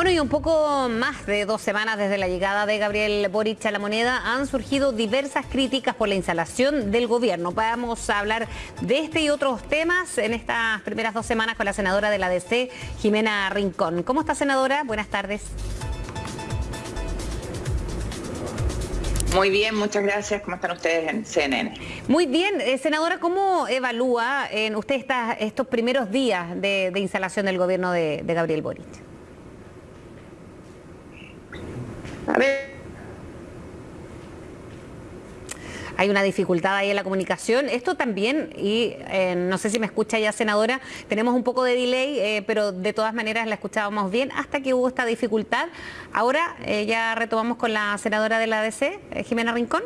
Bueno, y un poco más de dos semanas desde la llegada de Gabriel Boric a la moneda han surgido diversas críticas por la instalación del gobierno. Vamos a hablar de este y otros temas en estas primeras dos semanas con la senadora de la DC, Jimena Rincón. ¿Cómo está, senadora? Buenas tardes. Muy bien, muchas gracias. ¿Cómo están ustedes en CNN? Muy bien. Eh, senadora, ¿cómo evalúa en usted estos primeros días de, instalación del gobierno de Gabriel Boric? A ver. Hay una dificultad ahí en la comunicación. Esto también, y eh, no sé si me escucha ya, senadora, tenemos un poco de delay, eh, pero de todas maneras la escuchábamos bien hasta que hubo esta dificultad. Ahora eh, ya retomamos con la senadora de la ADC, Jimena Rincón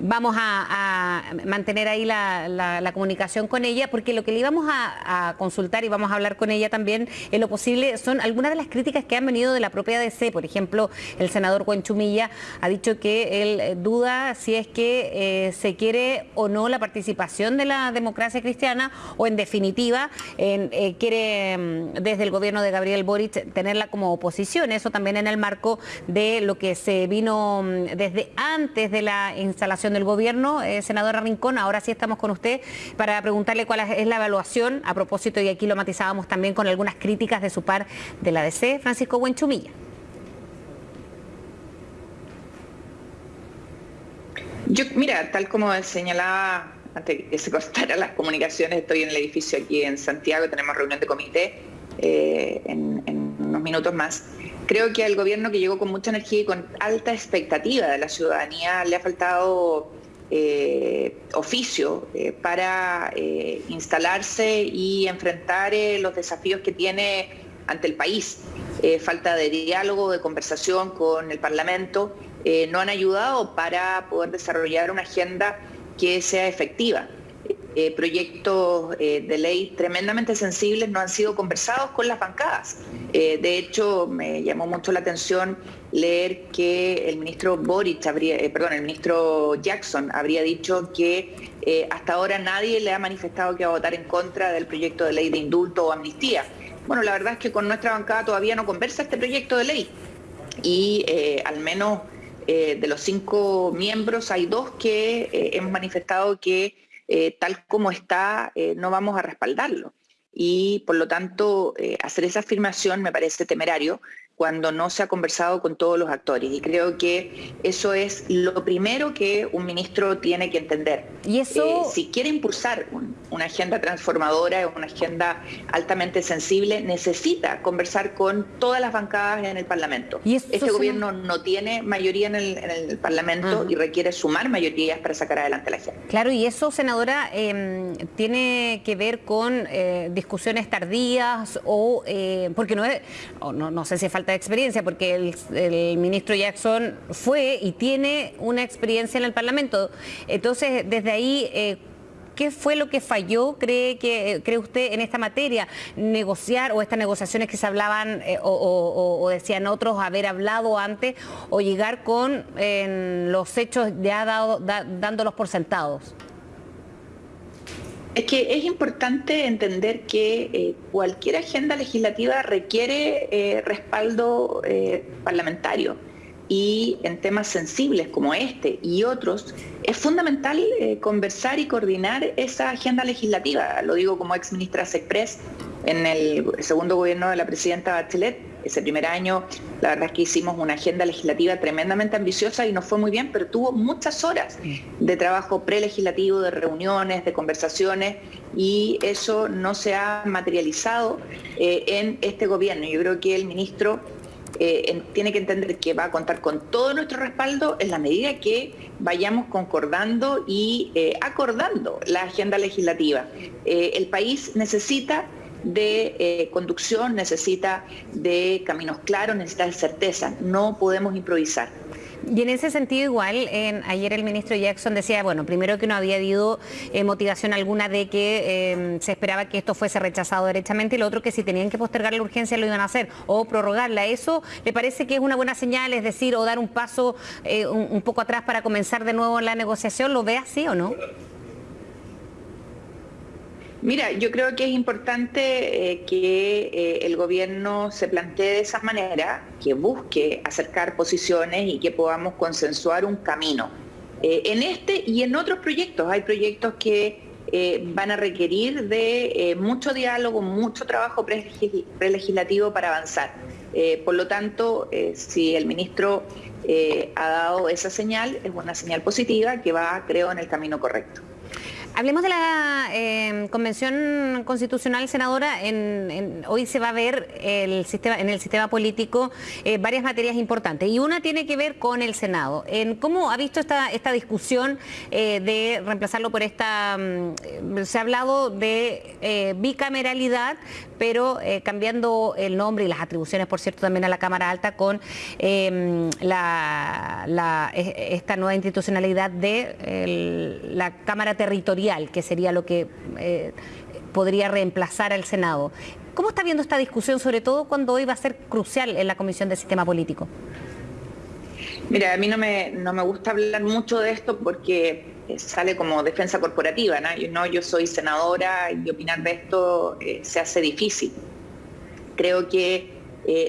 vamos a, mantener ahí la, comunicación con ella, porque lo que le íbamos a, consultar y vamos a hablar con ella también en lo posible son algunas de las críticas que han venido de la propia DC. Por ejemplo, el senador Chumilla ha dicho que él eh, duda si es que eh, se quiere o no la participación de la democracia cristiana o en definitiva eh, quiere mm, desde el gobierno de Gabriel Boric tenerla como oposición. Eso también en el marco de lo que se vino mm, desde antes de la instalación del gobierno. Eh, senadora Rincón, ahora sí estamos con usted para preguntarle cuál es la evaluación a propósito, y aquí lo matizábamos también con algunas críticas de su par de la DC, Francisco Buenchumilla. Yo, mira, tal como señalaba antes que se cortaran las comunicaciones, estoy en el edificio aquí en Santiago, tenemos reunión de comité eh, en unos minutos más. Creo que al gobierno que llegó con mucha energía y con alta expectativa de la ciudadanía le ha faltado eh, oficio eh, para eh, instalarse y enfrentar los desafíos que tiene ante el país. falta de diálogo, de conversación con el Parlamento, no han ayudado para poder desarrollar una agenda que sea efectiva. Eh, proyectos eh, de ley tremendamente sensibles no han sido conversados con las bancadas. Eh, de hecho, me llamó mucho la atención leer que el ministro Boric perdón, el ministro Jackson habría dicho que hasta ahora nadie le ha manifestado que va a votar en contra del proyecto de ley de indulto o amnistía. Bueno, la verdad es que con nuestra bancada todavía no conversa este proyecto de ley y al menos de los cinco miembros hay dos que hemos manifestado que eh, tal como está, eh, no vamos a respaldarlo. Y por lo tanto, eh, hacer esa afirmación me parece temerario cuando no se ha conversado con todos los actores. Y creo que eso es lo primero que un ministro tiene que entender. ¿Y eso... si quiere impulsar una agenda transformadora, una agenda altamente sensible, necesita conversar con todas las bancadas en el Parlamento. ¿Y este gobierno no tiene mayoría en el, Parlamento y requiere sumar mayorías para sacar adelante la agenda. Claro, y eso, senadora, em, tiene que ver con eh, discusiones tardías o, eh, porque no, es, no, no sé si falta de experiencia, porque el, ministro Jackson fue y tiene una experiencia en el Parlamento. Entonces, desde ahí... ¿Qué fue lo que falló, cree, que, cree usted, en esta materia? ¿Negociar o estas negociaciones que se hablaban eh, o, decían otros haber hablado antes o llegar con los hechos ya dado, dándolos por sentados? Es que es importante entender que eh, cualquier agenda legislativa requiere eh, respaldo parlamentario y en temas sensibles como este y otros, es fundamental conversar y coordinar esa agenda legislativa. Lo digo como ex ministra Sexpress en el segundo gobierno de la presidenta Bachelet ese primer año, la verdad es que hicimos una agenda legislativa tremendamente ambiciosa y nos fue muy bien, pero tuvo muchas horas de trabajo prelegislativo, de reuniones, de conversaciones, y eso no se ha materializado eh, en este gobierno. Yo creo que el ministro eh, tiene que entender que va a contar con todo nuestro respaldo en la medida que vayamos concordando y eh, acordando la agenda legislativa. el país necesita de eh, conducción, necesita de caminos claros, necesita de certeza. No podemos improvisar. Y en ese sentido igual, ayer el ministro Jackson decía, bueno, primero que no había habido eh, motivación alguna de que em, se esperaba que esto fuese rechazado derechamente y lo otro que si tenían que postergar la urgencia lo iban a hacer o prorrogarla. ¿Eso le parece que es una buena señal, es decir, o dar un paso eh, un, poco atrás para comenzar de nuevo la negociación? ¿Lo ve así o no? Mira, yo creo que es importante eh, que eh, el gobierno se plantee de esa manera, que busque acercar posiciones y que podamos consensuar un camino. Eh, en este y en otros proyectos, hay proyectos que van a requerir de mucho diálogo, mucho trabajo prelegislativo para avanzar. por lo tanto, si el ministro ha dado esa señal, es una señal positiva que va, creo, en el camino correcto. Hablemos de la em, Convención Constitucional, senadora. hoy se va a ver el sistema, en el sistema político eh, varias materias importantes y una tiene que ver con el Senado. En ¿Cómo ha visto esta, esta discusión eh, de reemplazarlo por esta... Mm, se ha hablado de eh, bicameralidad, pero cambiando el nombre y las atribuciones, por cierto, también a la Cámara Alta con em, esta nueva institucionalidad de la Cámara Territorial que sería lo que eh, podría reemplazar al Senado. ¿Cómo está viendo esta discusión, sobre todo cuando hoy va a ser crucial en la Comisión de Sistema Político? Mira, a mí no me, no me gusta hablar mucho de esto porque eh, sale como defensa corporativa, ¿no? Yo, soy senadora y opinar de esto eh, se hace difícil. Creo que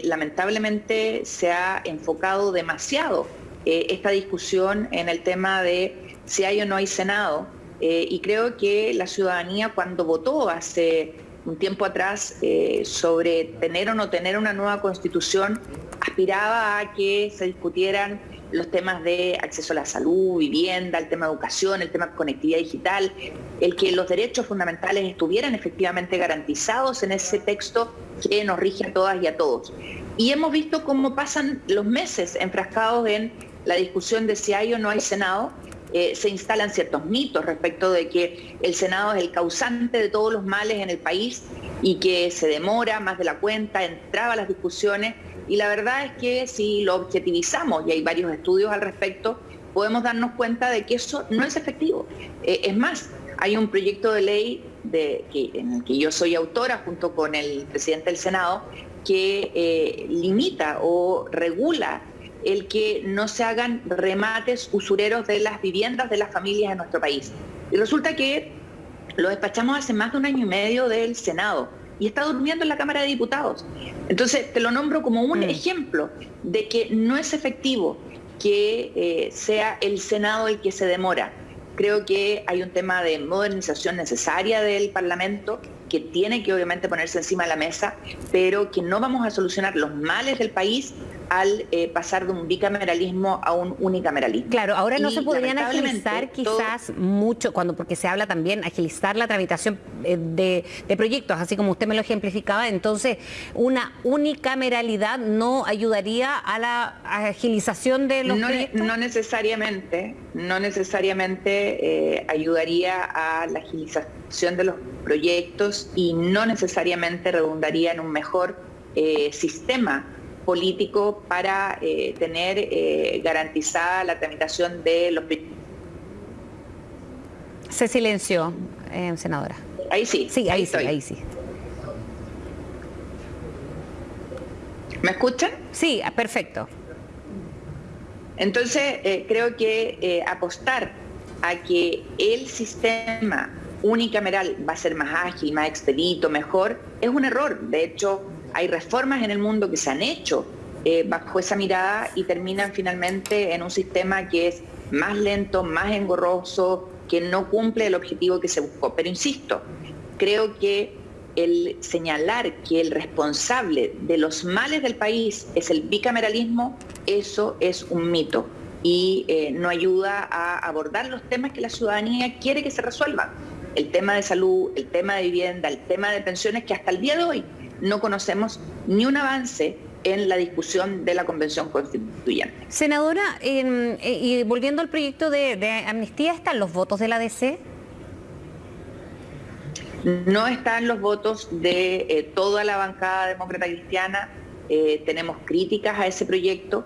lamentablemente se ha enfocado demasiado esta discusión en el tema de si hay o no hay Senado eh, y creo que la ciudadanía cuando votó hace un tiempo atrás eh, sobre tener o no tener una nueva constitución, aspiraba a que se discutieran los temas de acceso a la salud, vivienda, el tema de educación, el tema de conectividad digital, el que los derechos fundamentales estuvieran efectivamente garantizados en ese texto que nos rige a todas y a todos. Y hemos visto cómo pasan los meses enfrascados en la discusión de si hay o no hay Senado eh, se instalan ciertos mitos respecto de que el Senado es el causante de todos los males en el país y que se demora más de la cuenta, entraba a las discusiones y la verdad es que si lo objetivizamos, y hay varios estudios al respecto, podemos darnos cuenta de que eso no es efectivo. Eh, es más, hay un proyecto de ley en el que yo soy autora junto con el presidente del Senado que eh, limita o regula el que no se hagan remates usureros de las viviendas de las familias en nuestro país. Y resulta que lo despachamos hace más de un año y medio del Senado y está durmiendo en la Cámara de Diputados. Entonces, te lo nombro como un mm. ejemplo de que no es efectivo que eh, sea el Senado el que se demora. Creo que hay un tema de modernización necesaria del Parlamento que tiene que obviamente ponerse encima de la mesa, pero que no vamos a solucionar los males del país al eh, pasar de un bicameralismo a un unicameralismo. Claro, ahora no se podrían agilizar quizás mucho, cuando porque se habla también agilizar la tramitación eh, de, proyectos, así como usted me lo ejemplificaba, entonces una unicameralidad no ayudaría a la agilización de los no, proyectos. No necesariamente, no necesariamente eh, ayudaría a la agilización de los proyectos y no necesariamente redundaría en un mejor sistema político para eh, tener eh, garantizada la tramitación de los Se silenció, eh, senadora. Ahí sí. Sí, ahí, sí, ahí sí. ¿Me escuchan? Sí, ah, perfecto. Entonces, creo que apostar a que el sistema unicameral va a ser más ágil, más expedito, mejor, es un error. De hecho, hay reformas en el mundo que se han hecho eh, bajo esa mirada y terminan finalmente en un sistema que es más lento, más engorroso, que no cumple el objetivo que se buscó. Pero insisto, creo que el señalar que el responsable de los males del país es el bicameralismo, eso es un mito y eh, no ayuda a abordar los temas que la ciudadanía quiere que se resuelvan. El tema de salud, el tema de vivienda, el tema de pensiones, que hasta el día de hoy no conocemos ni un avance en la discusión de la Convención Constituyente. Senadora, eh, y volviendo al proyecto de, amnistía, ¿están los votos de la DC? No están los votos de eh, toda la bancada demócrata cristiana. Eh, tenemos críticas a ese proyecto.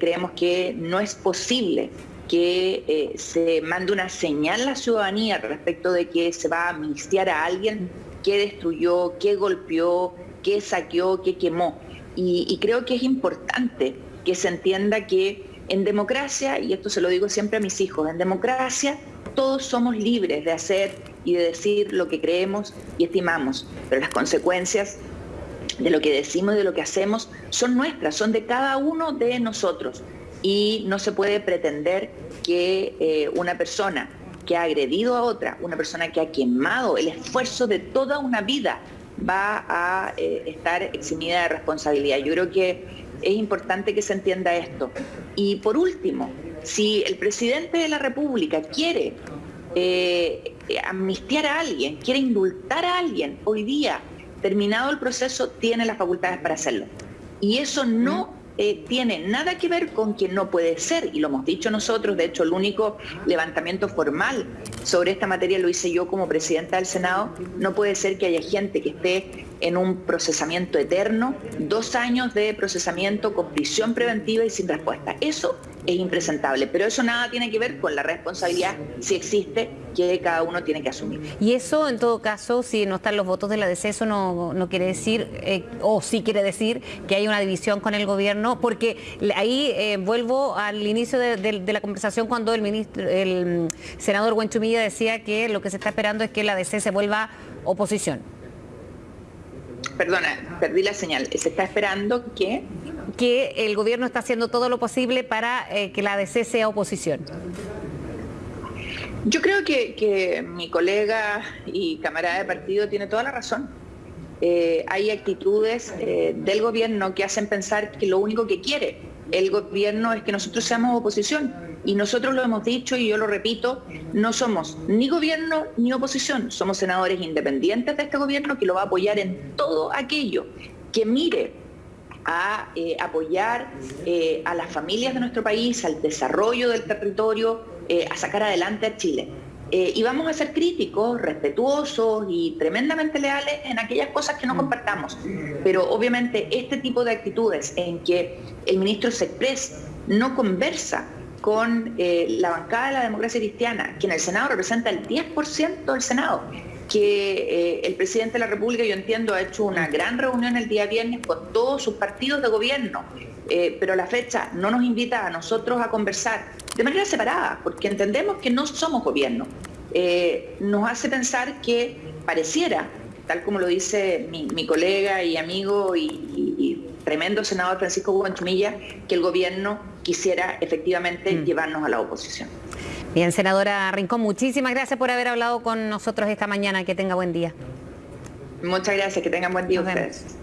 creemos que no es posible que se mande una señal a la ciudadanía respecto de que se va a amnistiar a alguien que destruyó, que golpeó, qué saqueó, qué quemó. Y, creo que es importante que se entienda que en democracia, y esto se lo digo siempre a mis hijos, en democracia todos somos libres de hacer y de decir lo que creemos y estimamos, pero las consecuencias de lo que decimos y de lo que hacemos son nuestras, son de cada uno de nosotros. Y no se puede pretender que eh, una persona que ha agredido a otra, una persona que ha quemado el esfuerzo de toda una vida, va a eh, estar eximida de responsabilidad. Yo creo que es importante que se entienda esto. Y por último, si el presidente de la República quiere eh, amnistiar a alguien, quiere indultar a alguien, hoy día, terminado el proceso, tiene las facultades para hacerlo. Y eso no eh, tiene nada que ver con que no puede ser, y lo hemos dicho nosotros, de hecho el único levantamiento formal sobre esta materia lo hice yo como presidenta del Senado, no puede ser que haya gente que esté en un procesamiento eterno, dos años de procesamiento con prisión preventiva y sin respuesta. Eso es impresentable, pero eso nada tiene que ver con la responsabilidad, si existe, que cada uno tiene que asumir. Y eso, en todo caso, si no están los votos de la DC, eso no, quiere decir, eh, o sí quiere decir, que hay una división con el gobierno, porque ahí eh, vuelvo al inicio de, la conversación cuando el, ministro, el mm, senador Huenchumilla decía que lo que se está esperando es que la DC se vuelva oposición. Perdona, perdí la señal. Se está esperando que que el gobierno está haciendo todo lo posible para eh, que la ADC sea oposición. Yo creo que, mi colega y camarada de partido tiene toda la razón. Eh, hay actitudes eh, del gobierno que hacen pensar que lo único que quiere el gobierno es que nosotros seamos oposición. Y nosotros lo hemos dicho y yo lo repito, no somos ni gobierno ni oposición, somos senadores independientes de este gobierno que lo va a apoyar en todo aquello que mire a eh, apoyar eh, a las familias de nuestro país, al desarrollo del territorio, eh, a sacar adelante a Chile. y vamos a ser críticos, respetuosos y tremendamente leales en aquellas cosas que no mm. compartamos. Pero obviamente este tipo de actitudes en que el ministro Sexpress no conversa con la bancada de la democracia cristiana, que en el Senado representa el 10% del Senado, que eh, el presidente de la República, yo entiendo, ha hecho una gran reunión el día viernes con todos sus partidos de gobierno, eh, pero la fecha no nos invita a nosotros a conversar de manera separada, porque entendemos que no somos gobierno. Eh, nos hace pensar que pareciera, tal como lo dice mi, colega y amigo y, tremendo senador Francisco Guanchumilla, que el gobierno quisiera efectivamente mm. llevarnos a la oposición. Bien, senadora Rincón, muchísimas gracias por haber hablado con nosotros esta mañana. Que tenga buen día. Muchas gracias, que tengan buen día ustedes.